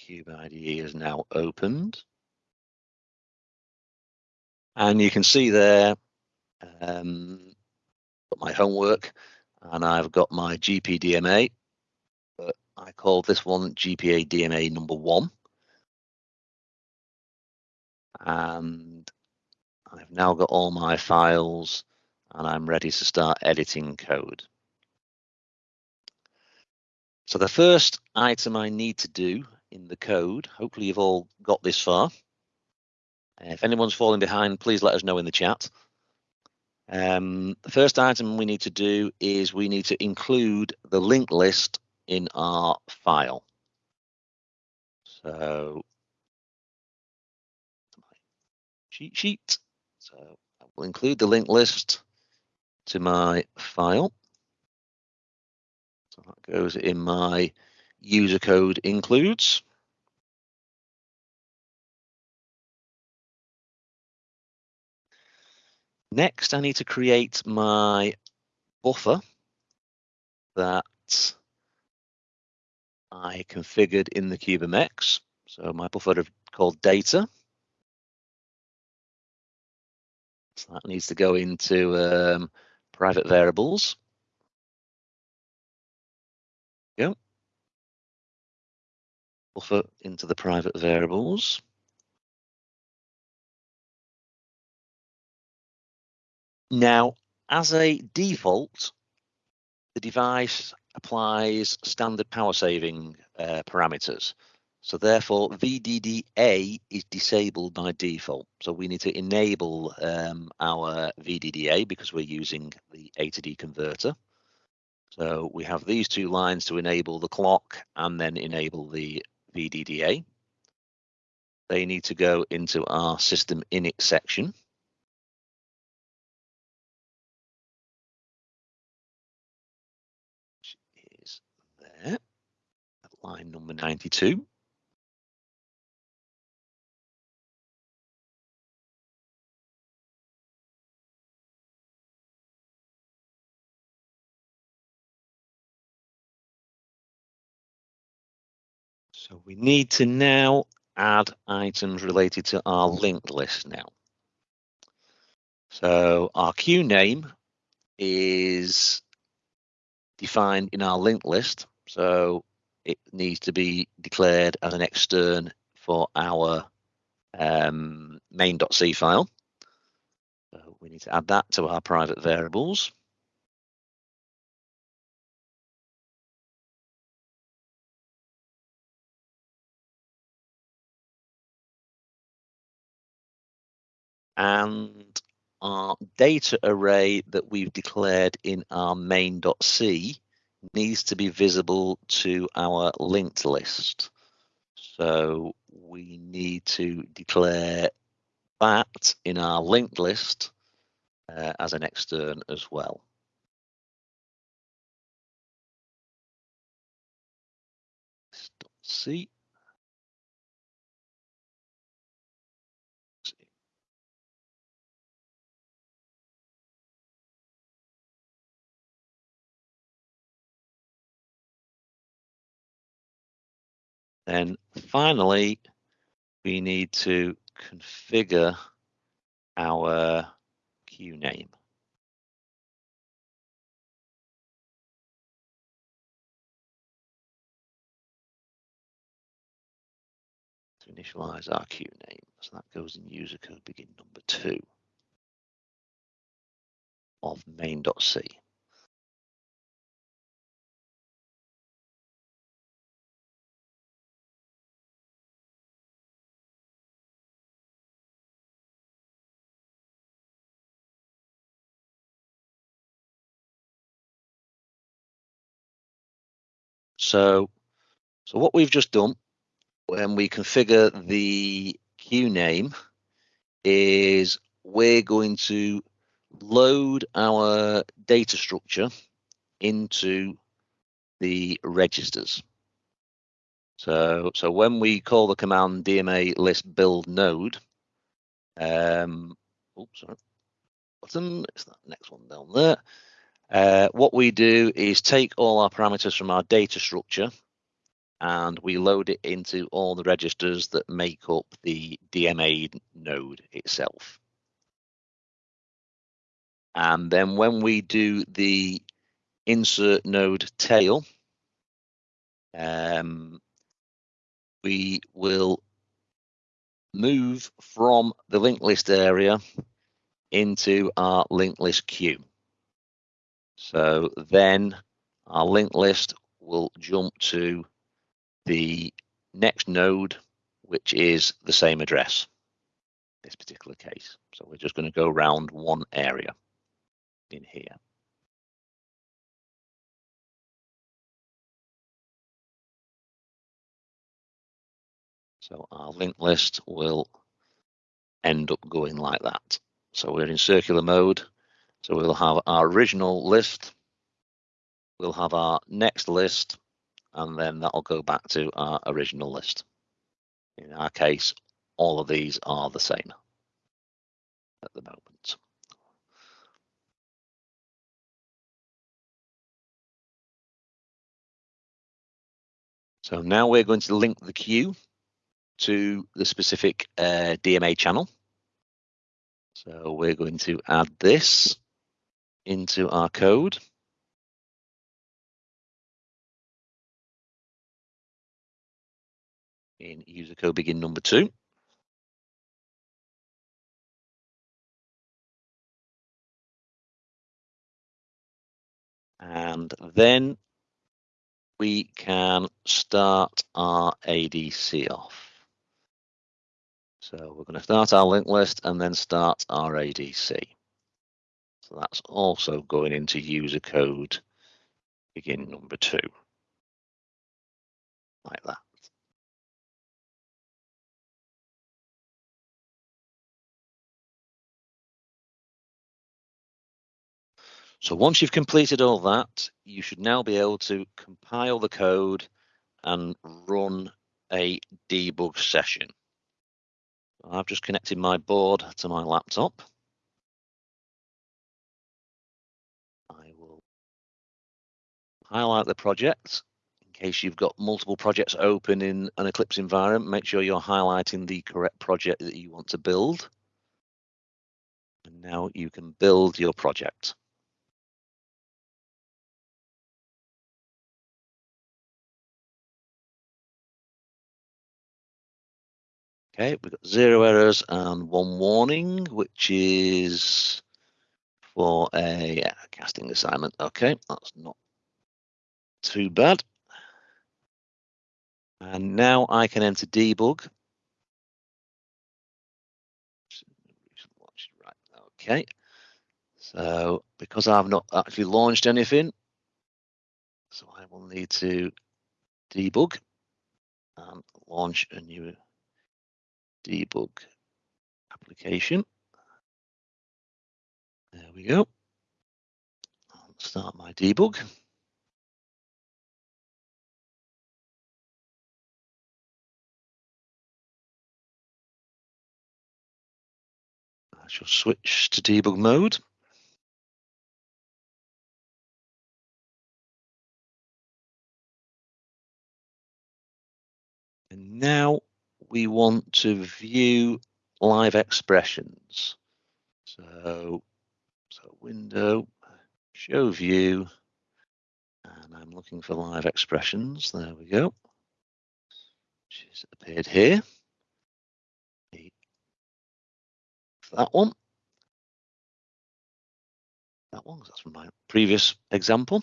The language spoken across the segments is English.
Cube IDE is now opened. And you can see there um, my homework and I've got my GPDMA, but I call this one GPA DMA number one. And I've now got all my files and I'm ready to start editing code. So the first item I need to do in the code, hopefully you've all got this far. If anyone's falling behind, please let us know in the chat. Um, the first item we need to do is we need to include the linked list in our file. So cheat sheet. So I will include the linked list to my file. So that goes in my user code includes. Next, I need to create my buffer that I configured in the CubeMX. So my buffer called data. So that needs to go into um, private variables. Buffer into the private variables. Now, as a default, the device applies standard power saving uh, parameters. So therefore, VDDA is disabled by default. So we need to enable um, our VDDA because we're using the A to D converter. So we have these two lines to enable the clock and then enable the VDDA. They need to go into our system init section. Which is there at line number 92. So we need to now add items related to our linked list now. So our queue name is defined in our linked list. So it needs to be declared as an extern for our um, main.c file. So we need to add that to our private variables. And our data array that we've declared in our main.c needs to be visible to our linked list. So we need to declare that in our linked list uh, as an extern as well. Then finally, we need to configure our queue name. To initialize our queue name. So that goes in user code begin number two of main.c. So, so what we've just done when we configure the queue name is we're going to load our data structure into the registers. So, so when we call the command DMA list build node, um, oops, sorry, button, it's that next one down there. Uh, what we do is take all our parameters from our data structure and we load it into all the registers that make up the DMA node itself. And then when we do the insert node tail, um, we will move from the linked list area into our linked list queue. So then our linked list will jump to the next node, which is the same address, this particular case. So we're just going to go around one area in here. So our linked list will end up going like that. So we're in circular mode. So we'll have our original list, we'll have our next list, and then that'll go back to our original list. In our case, all of these are the same at the moment. So now we're going to link the queue to the specific uh, DMA channel. So we're going to add this into our code. in user code begin number two. And then we can start our ADC off. So we're going to start our linked list and then start our ADC. So that's also going into user code begin number two, like that. So once you've completed all that, you should now be able to compile the code and run a debug session. I've just connected my board to my laptop. Highlight the project. In case you've got multiple projects open in an Eclipse environment, make sure you're highlighting the correct project that you want to build. And now you can build your project. Okay, we've got zero errors and one warning, which is for a yeah, casting assignment. Okay, that's not too bad. And now I can enter debug. Okay, so because I've not actually launched anything, so I will need to debug and launch a new debug application. There we go. I'll start my debug. Shall switch to debug mode. And now we want to view live expressions. So, so window, show view, and I'm looking for live expressions. There we go. She's appeared here. That one. That one, that's from my previous example.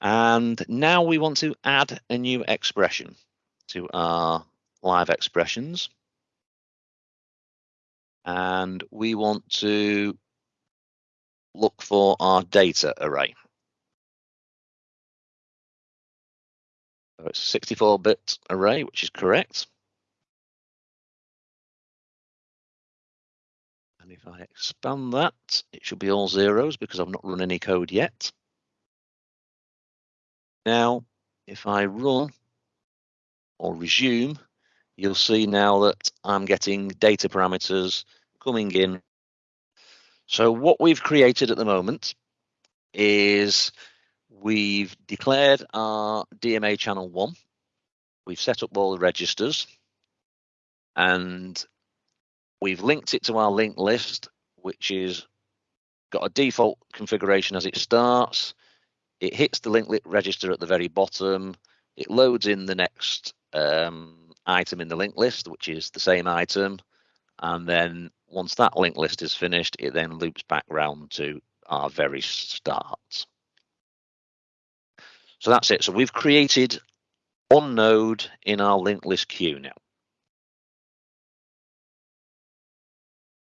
And now we want to add a new expression to our live expressions. And we want to look for our data array. So it's a 64-bit array, which is correct. And if I expand that, it should be all zeros because I've not run any code yet. Now, if I run or resume, you'll see now that I'm getting data parameters coming in. So what we've created at the moment is we've declared our DMA channel one. We've set up all the registers and we've linked it to our linked list, which is got a default configuration as it starts. It hits the linked list register at the very bottom. It loads in the next um, item in the linked list, which is the same item. And then once that linked list is finished, it then loops back round to our very start. So that's it. So we've created one node in our linked list queue now.